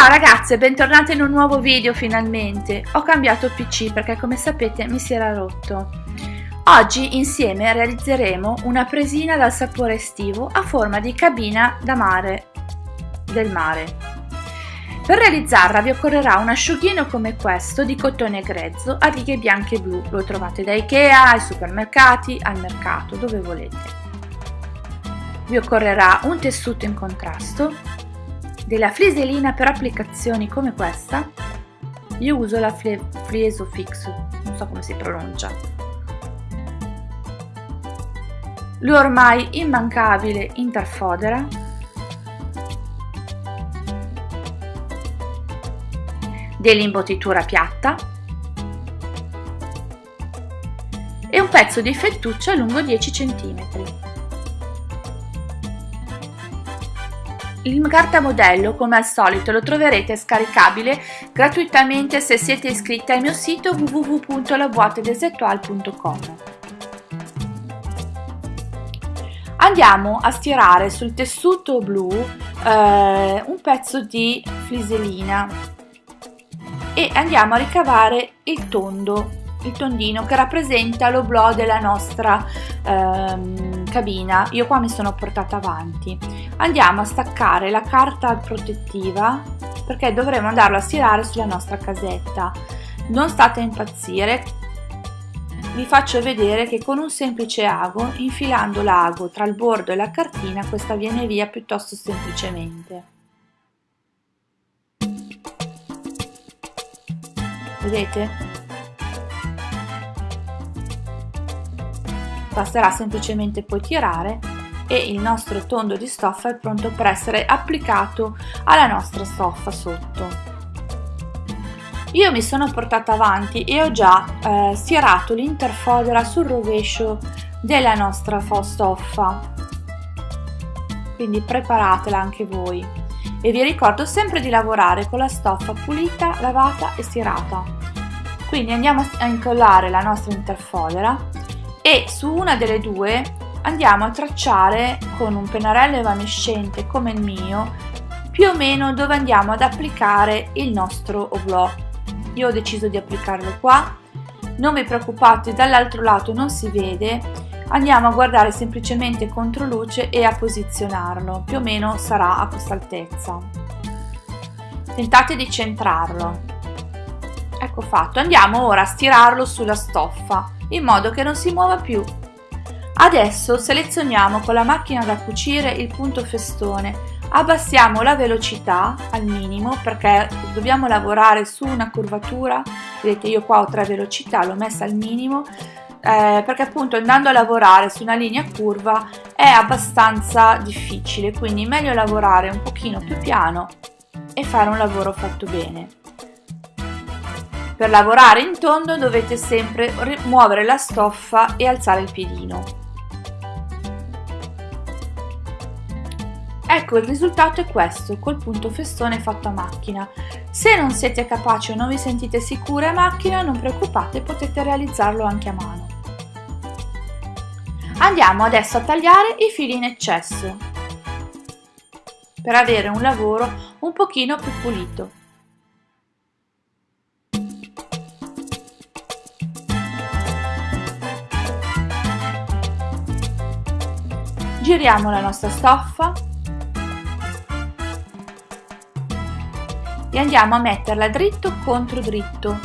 Ciao ragazze, bentornate in un nuovo video finalmente. Ho cambiato PC perché come sapete mi si era rotto. Oggi insieme realizzeremo una presina dal sapore estivo a forma di cabina da mare del mare. Per realizzarla vi occorrerà un asciughino come questo di cotone grezzo a righe bianche e blu. Lo trovate da Ikea, ai supermercati, al mercato, dove volete. Vi occorrerà un tessuto in contrasto, della fliselina per applicazioni come questa io uso la Flieso Fix non so come si pronuncia. L'ormai immancabile interfodera dell'imbottitura piatta. E un pezzo di fettuccia lungo 10 cm Il cartamodello, come al solito, lo troverete scaricabile gratuitamente se siete iscritti al mio sito www.laboatedesetual.com. Andiamo a stirare sul tessuto blu eh, un pezzo di fliselina e andiamo a ricavare il tondo il tondino che rappresenta l'oblò della nostra ehm, cabina io qua mi sono portata avanti. Andiamo a staccare la carta protettiva perché dovremo andarlo a stirare sulla nostra casetta. Non state a impazzire vi faccio vedere che con un semplice ago infilando l'ago tra il bordo e la cartina questa viene via piuttosto semplicemente. Vedete basterà semplicemente poi tirare e il nostro tondo di stoffa è pronto per essere applicato alla nostra stoffa sotto. Io mi sono portata avanti e ho già eh, stirato l'interfodera sul rovescio della nostra stoffa, quindi preparatela anche voi. E vi ricordo sempre di lavorare con la stoffa pulita, lavata e stirata. Quindi andiamo a incollare la nostra interfodera e su una delle due andiamo a tracciare con un pennarello evanescente come il mio più o meno dove andiamo ad applicare il nostro oblò. Io ho deciso di applicarlo qua. Non vi preoccupate dall'altro lato non si vede. Andiamo a guardare semplicemente contro luce e a posizionarlo. Più o meno sarà a questa altezza. Tentate di centrarlo ecco fatto andiamo ora a stirarlo sulla stoffa in modo che non si muova più. Adesso selezioniamo con la macchina da cucire il punto festone, abbassiamo la velocità al minimo perché dobbiamo lavorare su una curvatura, vedete io qua ho tre velocità, l'ho messa al minimo eh, perché appunto andando a lavorare su una linea curva è abbastanza difficile, quindi meglio lavorare un pochino più piano e fare un lavoro fatto bene. Per lavorare in tondo dovete sempre muovere la stoffa e alzare il piedino. Ecco il risultato è questo, col punto festone fatto a macchina. Se non siete capaci o non vi sentite sicure a macchina, non preoccupate, potete realizzarlo anche a mano. Andiamo adesso a tagliare i fili in eccesso per avere un lavoro un pochino più pulito. Giriamo la nostra stoffa. E andiamo a metterla dritto contro dritto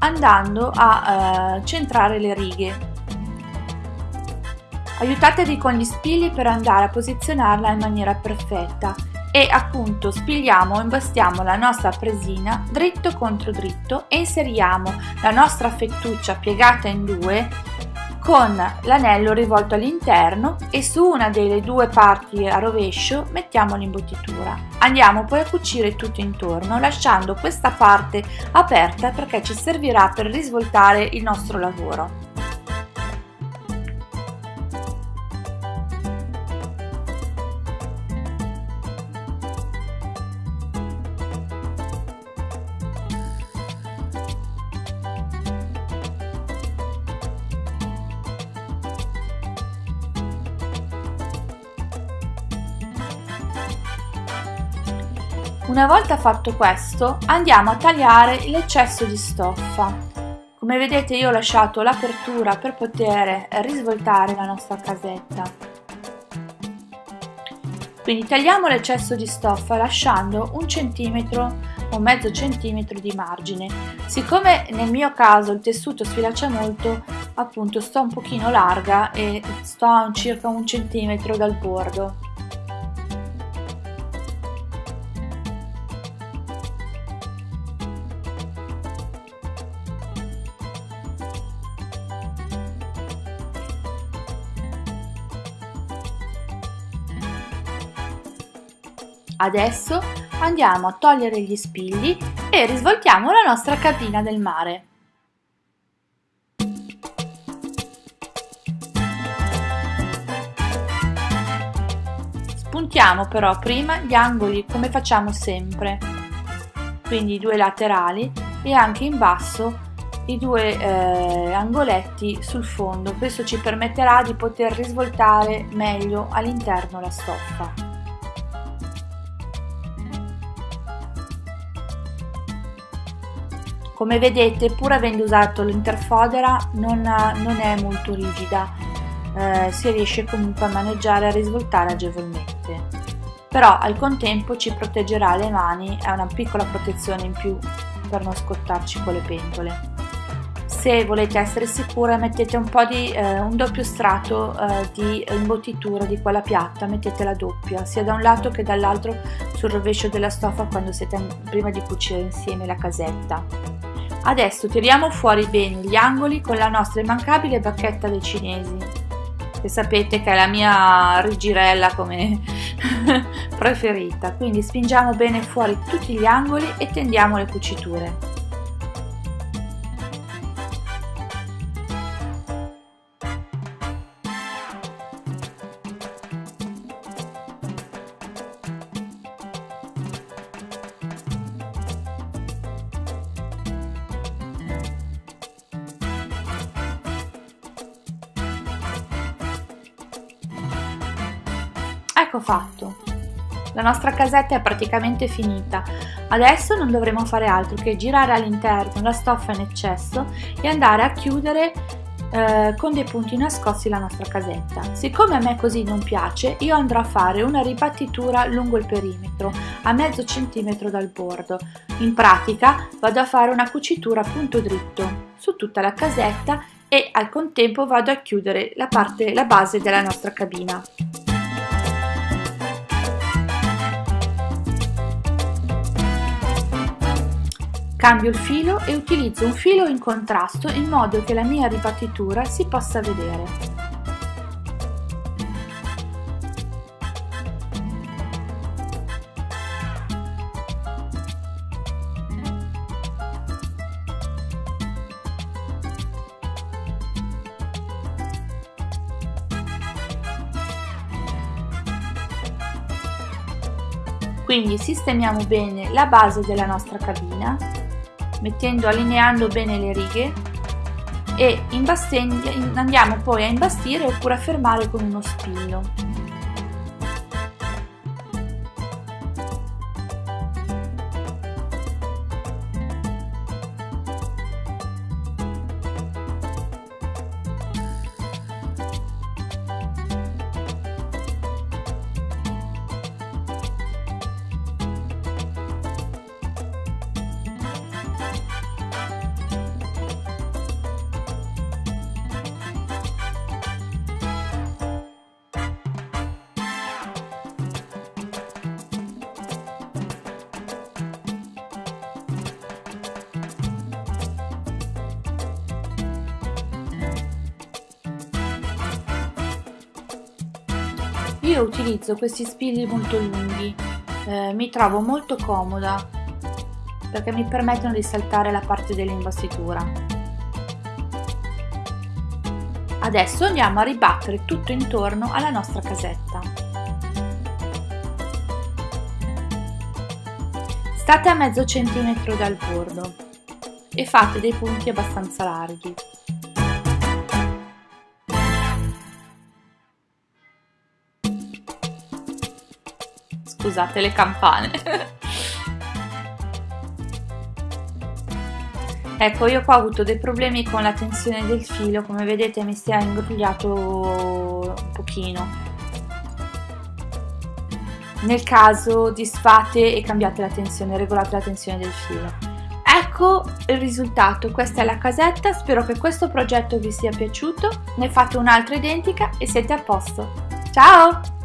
andando a eh, centrare le righe. Aiutatevi con gli spilli per andare a posizionarla in maniera perfetta. E appunto spigliamo o imbastiamo la nostra presina dritto contro dritto e inseriamo la nostra fettuccia piegata in due con l'anello rivolto all'interno e su una delle due parti a rovescio mettiamo l'imbottitura. Andiamo poi a cucire tutto intorno lasciando questa parte aperta perché ci servirà per risvoltare il nostro lavoro. Una volta fatto questo andiamo a tagliare l'eccesso di stoffa. Come vedete io ho lasciato l'apertura per poter risvoltare la nostra casetta. Quindi tagliamo l'eccesso di stoffa lasciando un centimetro o mezzo centimetro di margine. Siccome nel mio caso il tessuto sfilaccia molto, appunto sto un pochino larga e sto a circa un centimetro dal bordo. Adesso andiamo a togliere gli spigli e risvoltiamo la nostra cabina del mare. Spuntiamo però prima gli angoli come facciamo sempre, quindi i due laterali e anche in basso i due eh, angoletti sul fondo. Questo ci permetterà di poter risvoltare meglio all'interno la stoffa. Come vedete pur avendo usato l'interfodera non, non, è molto rigida, eh, si riesce comunque a maneggiare e a risvoltare agevolmente. Però al contempo ci proteggerà le mani, è una piccola protezione in più per non scottarci con le pentole. Se volete essere sicure mettete un po' di eh, un doppio strato eh, di imbottitura di quella piatta, mettete la doppia sia da un lato che dall'altro sul rovescio della stoffa quando siete prima di cucire insieme la casetta. Adesso tiriamo fuori bene gli angoli con la nostra immancabile bacchetta dei cinesi, che sapete che è la mia rigirella come preferita, quindi spingiamo bene fuori tutti gli angoli e tendiamo le cuciture. Ecco fatto. La nostra casetta è praticamente finita. Adesso non dovremo fare altro che girare all'interno la stoffa in eccesso e andare a chiudere eh, con dei punti nascosti la nostra casetta. Siccome a me così non piace, io andrò a fare una ribattitura lungo il perimetro, a mezzo centimetro dal bordo. In pratica vado a fare una cucitura a punto dritto su tutta la casetta e al contempo vado a chiudere la, parte, la base della nostra cabina. Cambio il filo e utilizzo un filo in contrasto in modo che la mia ribattitura si possa vedere. Quindi sistemiamo bene la base della nostra cabina mettendo, allineando bene le righe e andiamo poi a imbastire oppure a fermare con uno spillo. Io utilizzo questi spilli molto lunghi, eh, mi trovo molto comoda perché mi permettono di saltare la parte dell'imbastitura. Adesso andiamo a ribattere tutto intorno alla nostra casetta. State a mezzo centimetro dal bordo e fate dei punti abbastanza larghi. scusate le campane ecco io qua ho avuto dei problemi con la tensione del filo come vedete mi si è ingrugliato un pochino nel caso disfate e cambiate la tensione, regolate la tensione del filo. Ecco il risultato, questa è la casetta, spero che questo progetto vi sia piaciuto, ne fate un'altra identica e siete a posto. Ciao!